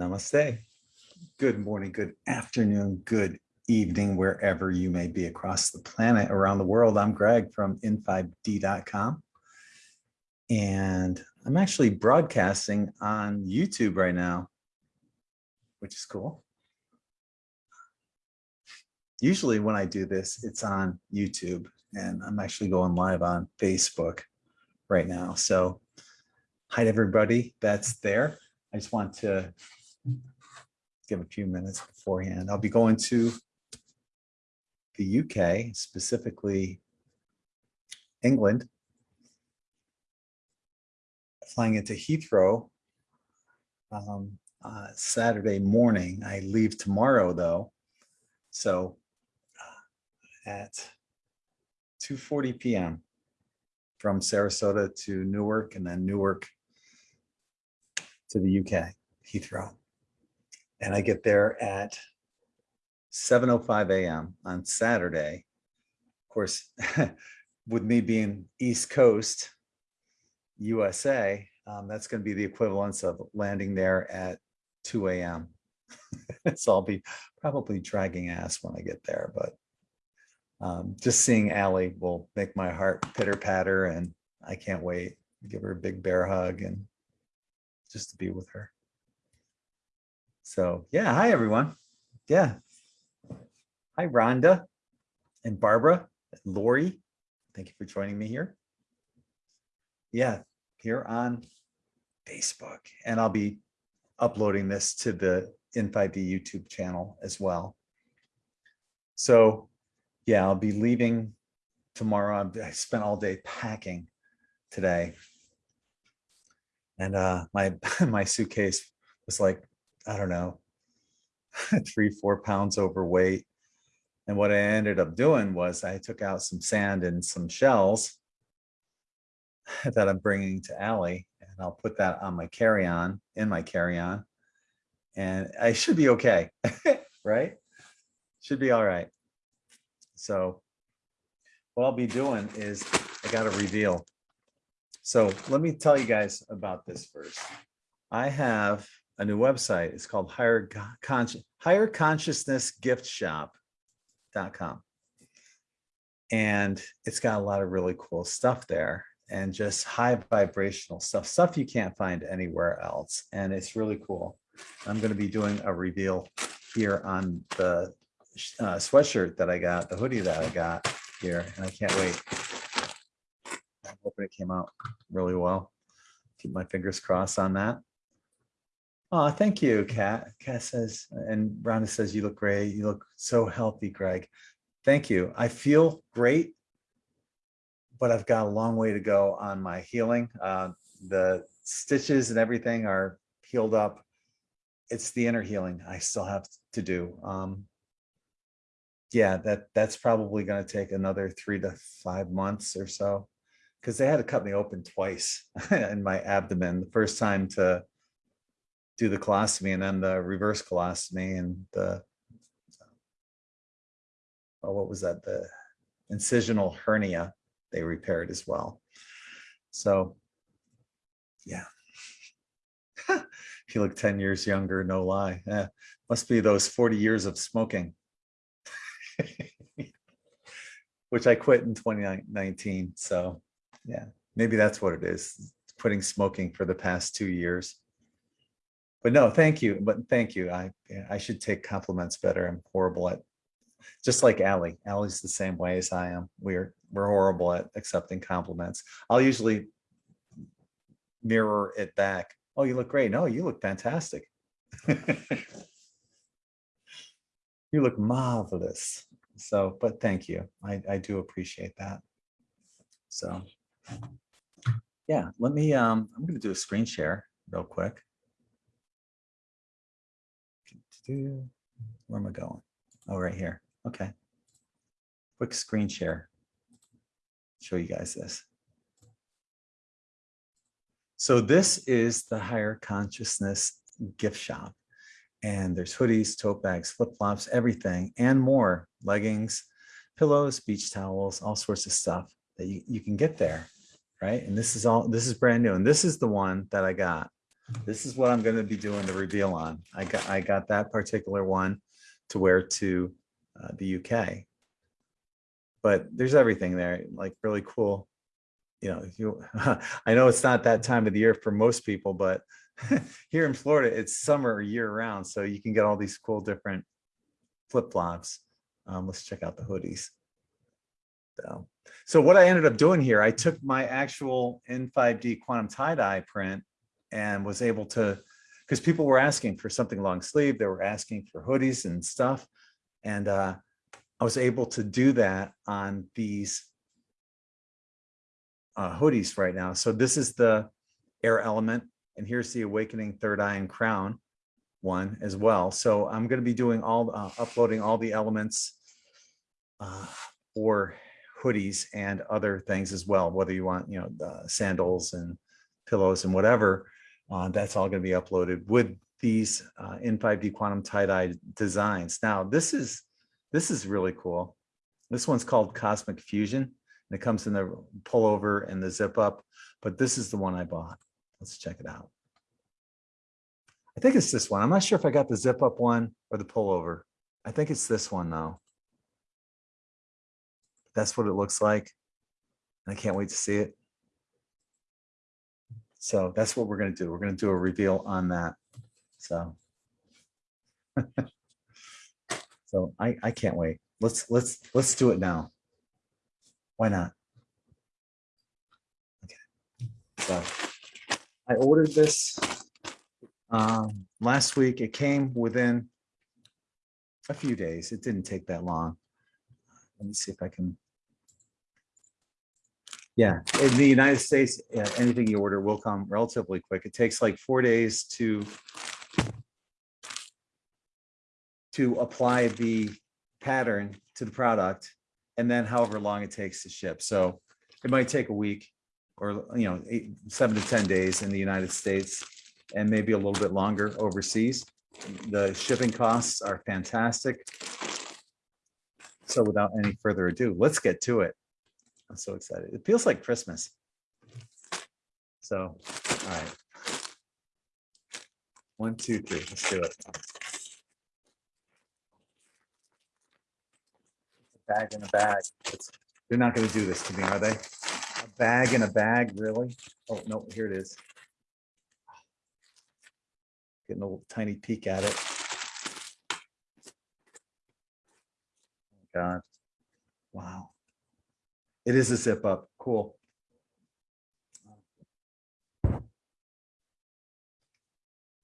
Namaste. Good morning, good afternoon, good evening, wherever you may be across the planet, around the world. I'm Greg from in5d.com. And I'm actually broadcasting on YouTube right now, which is cool. Usually when I do this, it's on YouTube and I'm actually going live on Facebook right now. So hi to everybody that's there. I just want to give a few minutes beforehand. I'll be going to the UK, specifically England, flying into Heathrow um, uh, Saturday morning. I leave tomorrow though. So uh, at 2.40 p.m. from Sarasota to Newark and then Newark to the UK, Heathrow. And I get there at 7.05 a.m. on Saturday. Of course, with me being East Coast, USA, um, that's going to be the equivalence of landing there at 2 a.m. so I'll be probably dragging ass when I get there, but um, just seeing Allie will make my heart pitter patter and I can't wait. To give her a big bear hug and just to be with her. So yeah, hi everyone. Yeah. Hi Rhonda and Barbara, and Lori. Thank you for joining me here. Yeah, here on Facebook. And I'll be uploading this to the In5D YouTube channel as well. So yeah, I'll be leaving tomorrow. I spent all day packing today. And uh, my, my suitcase was like, I don't know, three, four pounds overweight. And what I ended up doing was I took out some sand and some shells that I'm bringing to Allie, and I'll put that on my carry-on, in my carry-on, and I should be okay, right? Should be all right. So what I'll be doing is I got to reveal. So let me tell you guys about this first. I have a new website. It's called Higher, Consci Higher Consciousness Gift Shop.com. And it's got a lot of really cool stuff there and just high vibrational stuff, stuff you can't find anywhere else. And it's really cool. I'm going to be doing a reveal here on the uh, sweatshirt that I got, the hoodie that I got here, and I can't wait. I'm hoping it came out really well. Keep my fingers crossed on that. Oh, thank you, Kat. Kat says, and Rhonda says, you look great. You look so healthy, Greg. Thank you. I feel great, but I've got a long way to go on my healing. Uh, the stitches and everything are healed up. It's the inner healing I still have to do. Um, yeah, that that's probably going to take another three to five months or so because they had to cut me open twice in my abdomen. The first time to do the colostomy and then the reverse colostomy and the, oh, what was that? The incisional hernia they repaired as well. So yeah. you look 10 years younger, no lie. Yeah, must be those 40 years of smoking. Which I quit in 2019. So yeah, maybe that's what it is. Quitting smoking for the past two years but no, thank you. But thank you. I I should take compliments better. I'm horrible at just like Allie. Allie's the same way as I am. We're we're horrible at accepting compliments. I'll usually mirror it back. Oh, you look great. No, you look fantastic. you look marvelous. So, but thank you. I, I do appreciate that. So yeah, let me, um, I'm going to do a screen share real quick do, where am I going? Oh, right here. Okay. Quick screen share. Show you guys this. So this is the higher consciousness gift shop. And there's hoodies, tote bags, flip-flops, everything and more. Leggings, pillows, beach towels, all sorts of stuff that you, you can get there. Right. And this is all this is brand new. And this is the one that I got this is what I'm gonna be doing the reveal on. I got, I got that particular one to wear to uh, the UK. But there's everything there, like really cool. You know, you, I know it's not that time of the year for most people, but here in Florida, it's summer year round, so you can get all these cool different flip flops. Um, let's check out the hoodies. So, so what I ended up doing here, I took my actual In5D quantum tie-dye print and was able to, because people were asking for something long sleeve, they were asking for hoodies and stuff. And uh, I was able to do that on these uh, hoodies right now. So this is the air element and here's the awakening third eye and crown one as well. So I'm going to be doing all, uh, uploading all the elements uh, for hoodies and other things as well, whether you want, you know, the sandals and pillows and whatever, uh, that's all going to be uploaded with these uh, In5D quantum tie-dye designs. Now, this is this is really cool. This one's called Cosmic Fusion. And it comes in the pullover and the zip up, but this is the one I bought. Let's check it out. I think it's this one. I'm not sure if I got the zip up one or the pullover. I think it's this one though. That's what it looks like. I can't wait to see it. So that's what we're going to do. We're going to do a reveal on that. So, so I, I can't wait. Let's, let's, let's do it now. Why not? Okay. So I ordered this um, last week. It came within a few days. It didn't take that long. Let me see if I can. Yeah, in the United States, yeah, anything you order will come relatively quick. It takes like four days to to apply the pattern to the product and then however long it takes to ship. So it might take a week or, you know, eight, seven to 10 days in the United States and maybe a little bit longer overseas. The shipping costs are fantastic. So without any further ado, let's get to it. I'm so excited. It feels like Christmas. So, all right. One, two, three, let's do it. Bag in a bag. It's- They're not gonna do this to me, are they? A bag in a bag, really? Oh, no, here it is. Getting a little tiny peek at it. Oh God. Wow. It is a zip up. Cool.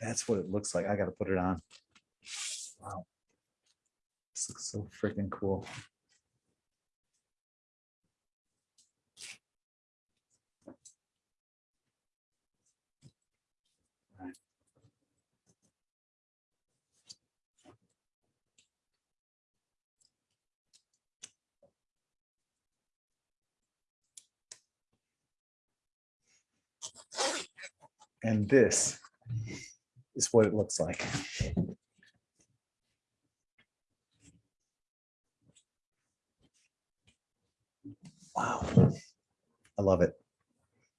That's what it looks like. I gotta put it on. Wow. This looks so freaking cool. And this is what it looks like. Wow. I love it.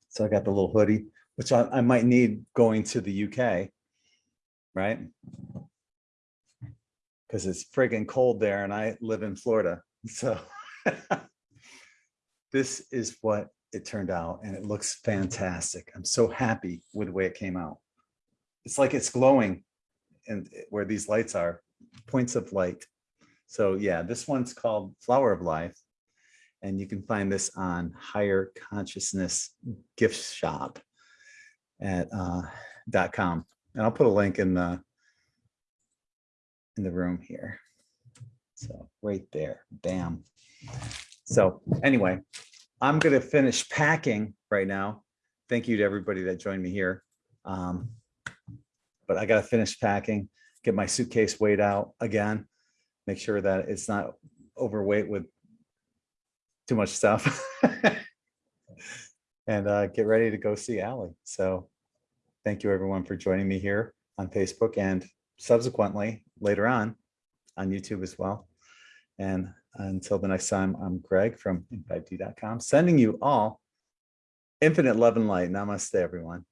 So I got the little hoodie, which I, I might need going to the UK. Right? Because it's friggin' cold there and I live in Florida. So this is what it turned out and it looks fantastic. I'm so happy with the way it came out. It's like it's glowing and where these lights are, points of light. So yeah, this one's called Flower of Life. And you can find this on Higher Consciousness Gift Shop at uh, dot com. And I'll put a link in the in the room here. So right there, bam. So anyway, I'm gonna finish packing right now. Thank you to everybody that joined me here. Um, but I gotta finish packing, get my suitcase weighed out again, make sure that it's not overweight with too much stuff. and uh, get ready to go see Allie. So thank you everyone for joining me here on Facebook and subsequently later on on YouTube as well. And until the next time, I'm Greg from in5d.com, sending you all infinite love and light. Namaste, everyone.